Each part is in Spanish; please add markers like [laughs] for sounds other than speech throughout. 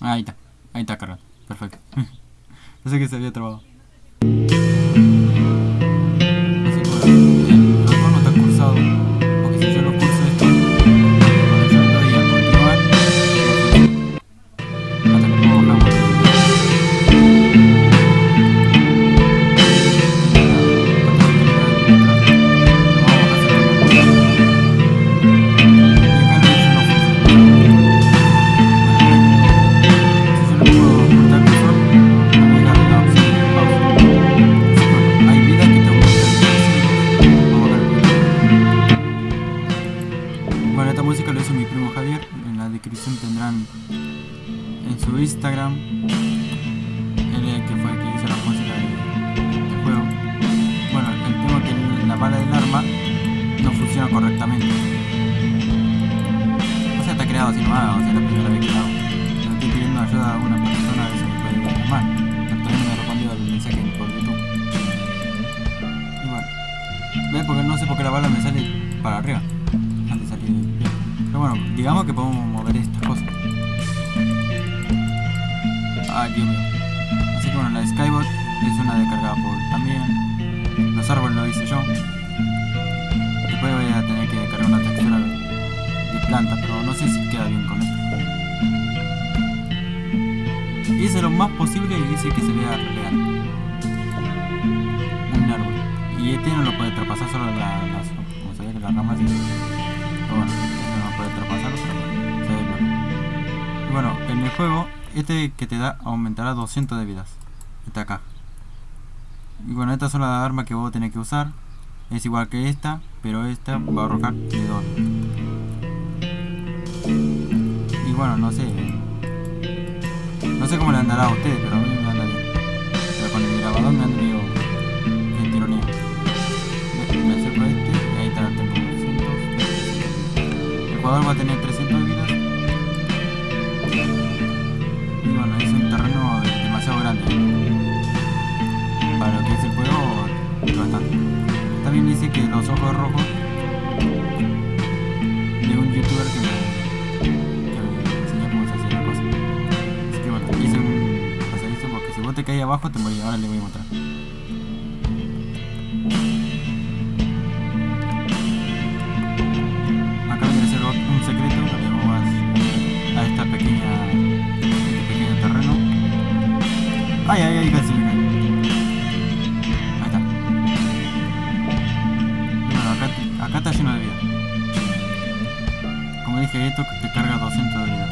Ahí está, ahí está cargado. Perfecto. [laughs] Pensé que se había trabado. Bueno, esta música lo hizo mi primo Javier. En la descripción tendrán en su Instagram. El que fue el que hizo la música del, juego. Bueno, el tema que la bala del arma no funciona correctamente. O sea, está creado así nomás, o sea, la primera vez que lo hago. Estoy pidiendo ayuda a una persona a ver si me puede. Pero todavía no me ha respondido el mensaje por YouTube. Y bueno. ¿Ves? Porque no sé por qué la bala me sale para arriba. Pero bueno, digamos que podemos mover estas cosas. Ay, Dios mío. Así que bueno, la Skybot es una descargada por también. Los árboles lo hice yo. Después voy a tener que descargar una textura de planta, pero no sé si queda bien con esto. Hice lo más posible y hice que se vea real. Un árbol. Y este no lo puede traspasar solo la, las, como se ve ramas y pero bueno, no puede traspasarlo, pero se. Y bueno, en el juego, este que te da aumentará 200 de vidas. Esta acá. Y bueno, estas son las armas que vos tenés que usar. Es igual que esta, pero esta va a arrojar de 2. Y bueno, no sé. No sé cómo le andará a ustedes, pero va a tener 300 de vidas. Y bueno, es un terreno demasiado grande. Para que es el juego, bastante. También dice que los ojos rojos de un youtuber que me, enseñó cómo se hace la cosa. Así que bueno, te caes abajo te morís. Ahora le voy a mostrar. Casi. Ahí está. Bueno, acá, acá está lleno de vida. Como dije, esto te carga 200 de vidas.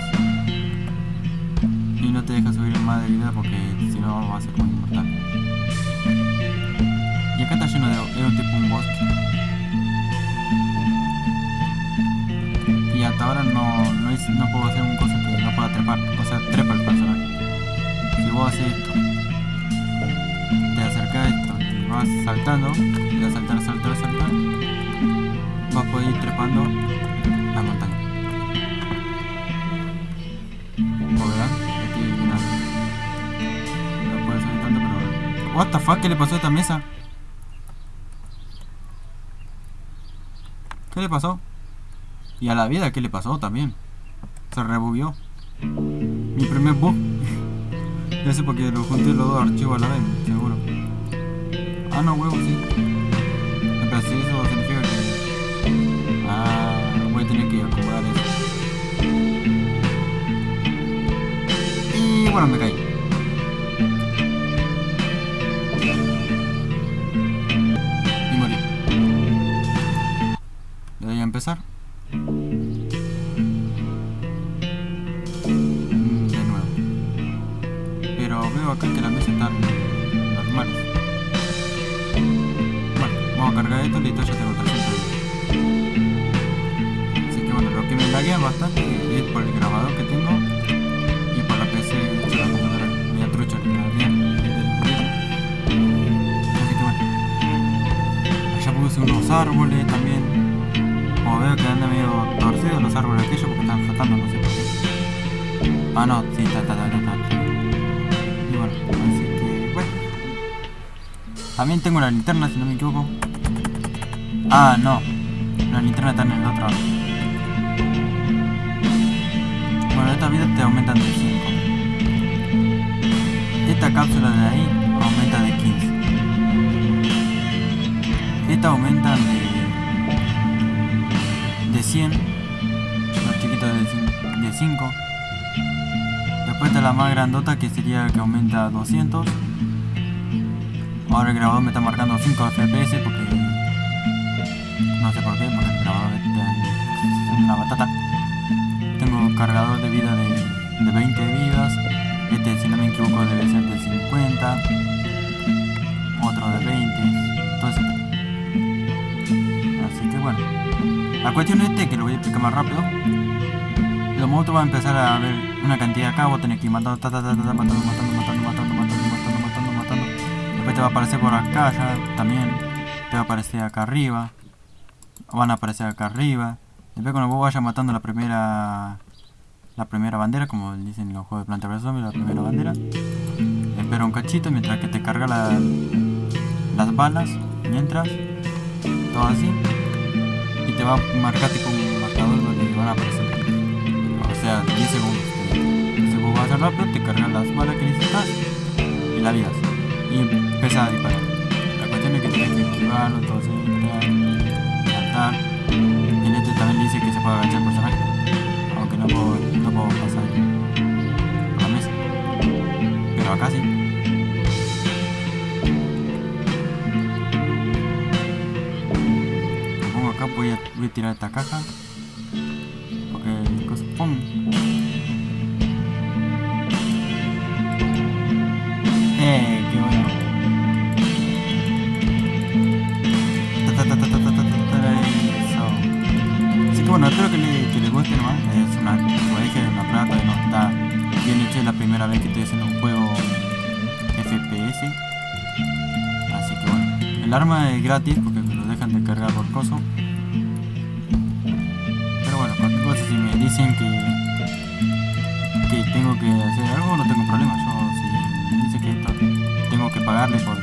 Y no te deja subir más de vida porque si no va a ser como inmortal. Y acá está lleno de... un tipo un bosque. Y hasta ahora no, no, puedo hacer un cosa no pueda trepar. O sea, trepa el vos haces esto, te acercas a esto y vas saltando, vas a saltar, saltar, saltar, vas a poder ir trepando la montaña. Como verán, estoy eliminando. No subir tanto, pero... What the fuck, ¿qué le pasó a esta mesa? ¿Qué le pasó? Y a la vida, ¿qué le pasó también? Se rebugueó. Mi primer bug. Ya sé porque lo junté los dos archivos a la vez, seguro. Ah, no, huevo, sí. Pero si eso significa que... Ah, voy a tener que acomodar eso. Y bueno, me caí. Y morí. Le doy a empezar. Esto, listo, ya tengo 300 Así que bueno, lo que me laguea bastante es por el grabador que tengo y por la PC de la computadora media trucha que la gobierno. Así que bueno. Allá puse unos árboles también. Como veo que anda medio torcidos los árboles aquellos porque están flotando, no sé por qué. Ah no, sí, está, está, está, está. Y bueno, así que bueno. También tengo la linterna si no me equivoco. Ah, no. La linterna está en el otro. Bueno, estas vidas te aumentan de 5. esta cápsula de ahí aumenta de 15. Esta aumenta de, de 100. Los chiquitos de 5. Después está la más grandota que sería que aumenta a 200. Ahora el grabador me está marcando 5 FPS porque no sé por qué, porque está en una batata. Tengo cargador de vida de, de 20 vidas. Este, si no me equivoco, debe ser de 50. Otro de 20. Entonces, así que bueno. La cuestión es este, que lo voy a explicar más rápido. Los monstruos van a empezar a ver una cantidad acá, vos tenés que ir matando, ta, ta, ta, ta, matando, matando, matando, matando, matando, matando, matando, matando. Después te va a aparecer por acá ya también. Te va a aparecer acá arriba. Van a aparecer acá arriba. Después cuando vos vayas matando la primera la primera bandera, como dicen los juegos de Planta vs Zombie, la primera bandera. Espera un cachito mientras que te carga la, las balas, mientras, todo así. Y te va a marcar tipo un marcador donde van a aparecer. O sea, 10 segundos. Si vos vas a rápido, te cargan las balas que necesitas y la vida. Y empieza a disparar. La cuestión es que tienes que esquivarlo, entonces dice que se puede agachar el personaje. Aunque no puedo, no puedo pasar la mesa. Pero acá sí. Lo pongo acá, voy a, voy a tirar esta caja. Bueno, espero que, le, les guste nomás. Es una, como dije, una todavía no está bien hecho. Es la primera vez que estoy haciendo un juego FPS. Así que bueno. El arma es gratis porque me lo dejan de cargar por coso. Pero bueno, cualquier cosa si me dicen que que tengo que hacer algo no tengo problema. Yo si me dicen que esto tengo que pagarle por